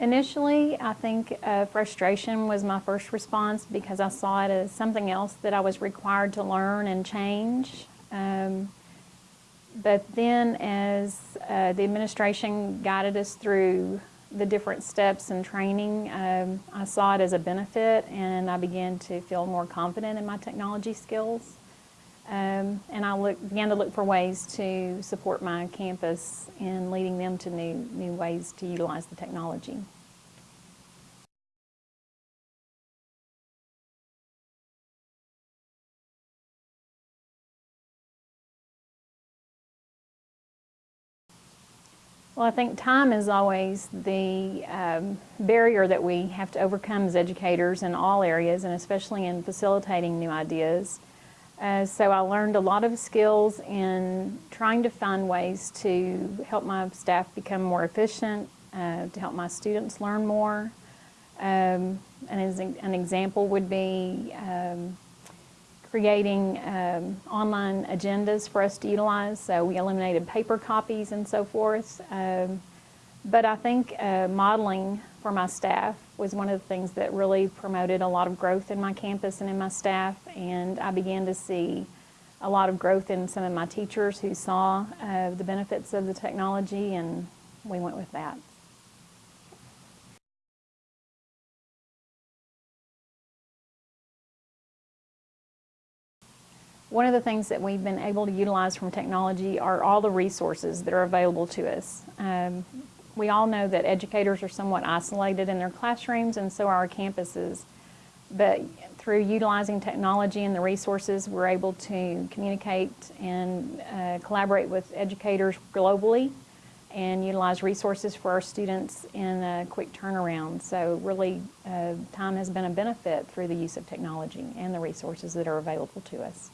Initially, I think uh, frustration was my first response because I saw it as something else that I was required to learn and change. Um, but then as uh, the administration guided us through the different steps and training, um, I saw it as a benefit and I began to feel more confident in my technology skills. Um, and I look, began to look for ways to support my campus in leading them to new, new ways to utilize the technology. Well, I think time is always the um, barrier that we have to overcome as educators in all areas, and especially in facilitating new ideas. Uh, so I learned a lot of skills in trying to find ways to help my staff become more efficient, uh, to help my students learn more. Um, and an example would be um, creating um, online agendas for us to utilize. So we eliminated paper copies and so forth. Um, but I think uh, modeling for my staff was one of the things that really promoted a lot of growth in my campus and in my staff. And I began to see a lot of growth in some of my teachers who saw uh, the benefits of the technology and we went with that. One of the things that we've been able to utilize from technology are all the resources that are available to us. Um, we all know that educators are somewhat isolated in their classrooms and so are our campuses. But through utilizing technology and the resources, we're able to communicate and uh, collaborate with educators globally and utilize resources for our students in a quick turnaround. So really, uh, time has been a benefit through the use of technology and the resources that are available to us.